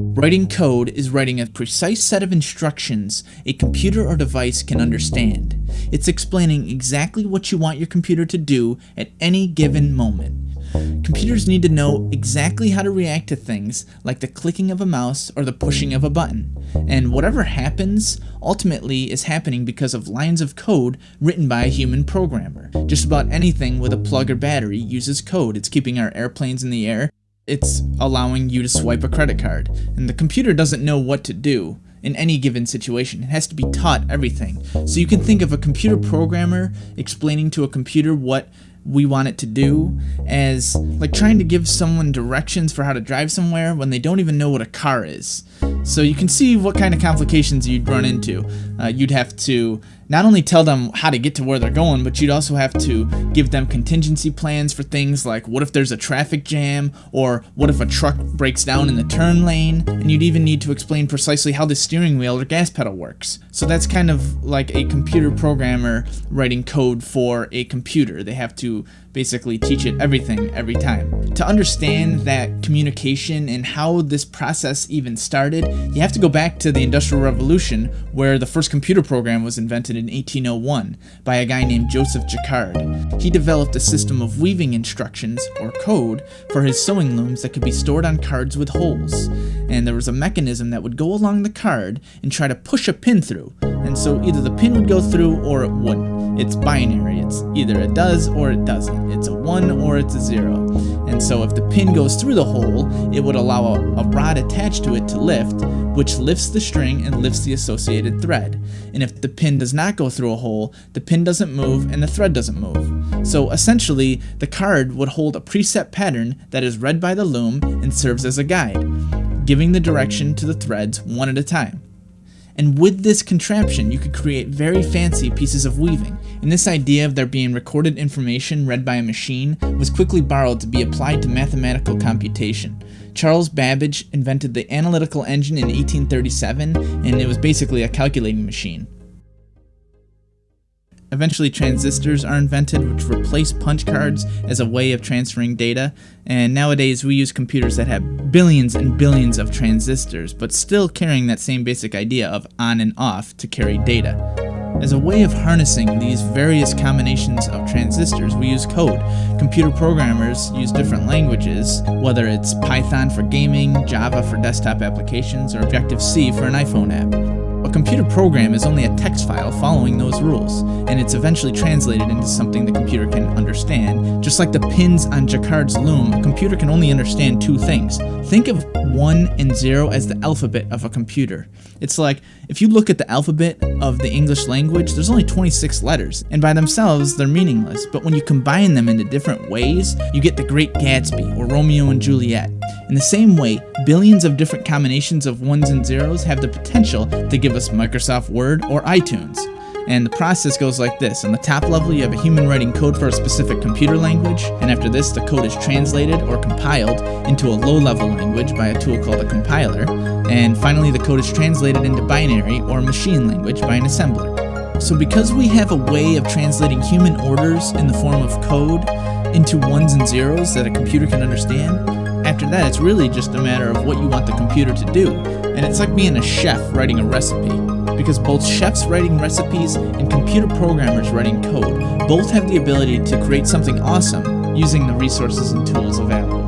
Writing code is writing a precise set of instructions a computer or device can understand. It's explaining exactly what you want your computer to do at any given moment. Computers need to know exactly how to react to things like the clicking of a mouse or the pushing of a button. And whatever happens, ultimately is happening because of lines of code written by a human programmer. Just about anything with a plug or battery uses code. It's keeping our airplanes in the air, it's allowing you to swipe a credit card. And the computer doesn't know what to do in any given situation. It has to be taught everything. So you can think of a computer programmer explaining to a computer what we want it to do as like trying to give someone directions for how to drive somewhere when they don't even know what a car is. So you can see what kind of complications you'd run into. Uh, you'd have to not only tell them how to get to where they're going, but you'd also have to give them contingency plans for things like what if there's a traffic jam, or what if a truck breaks down in the turn lane, and you'd even need to explain precisely how the steering wheel or gas pedal works. So that's kind of like a computer programmer writing code for a computer. They have to basically teach it everything every time. To understand that communication and how this process even started, you have to go back to the Industrial Revolution where the first computer program was invented in 1801 by a guy named Joseph Jacquard. He developed a system of weaving instructions, or code, for his sewing looms that could be stored on cards with holes. And there was a mechanism that would go along the card and try to push a pin through. And so either the pin would go through or it wouldn't. It's binary. It's either it does or it doesn't. It's a 1 or it's a 0. And so if the pin goes through the hole, it would allow a, a rod attached to it to lift, which lifts the string and lifts the associated thread. And if the pin does not go through a hole, the pin doesn't move and the thread doesn't move. So essentially, the card would hold a preset pattern that is read by the loom and serves as a guide, giving the direction to the threads one at a time. And with this contraption, you could create very fancy pieces of weaving. And this idea of there being recorded information read by a machine was quickly borrowed to be applied to mathematical computation. Charles Babbage invented the analytical engine in 1837, and it was basically a calculating machine. Eventually transistors are invented which replace punch cards as a way of transferring data, and nowadays we use computers that have billions and billions of transistors, but still carrying that same basic idea of on and off to carry data. As a way of harnessing these various combinations of transistors, we use code. Computer programmers use different languages, whether it's Python for gaming, Java for desktop applications, or Objective-C for an iPhone app. A computer program is only a text file following those rules, and it's eventually translated into something the computer can understand. Just like the pins on Jacquard's loom, a computer can only understand two things. Think of 1 and 0 as the alphabet of a computer. It's like, if you look at the alphabet of the English language, there's only 26 letters, and by themselves, they're meaningless, but when you combine them into different ways, you get the Great Gatsby, or Romeo and Juliet. In the same way, billions of different combinations of ones and zeros have the potential to give us Microsoft Word or iTunes. And the process goes like this. On the top level, you have a human writing code for a specific computer language, and after this, the code is translated or compiled into a low-level language by a tool called a compiler, and finally the code is translated into binary or machine language by an assembler. So because we have a way of translating human orders in the form of code into ones and zeros that a computer can understand, after that, it's really just a matter of what you want the computer to do. And it's like being a chef writing a recipe. Because both chefs writing recipes and computer programmers writing code both have the ability to create something awesome using the resources and tools available.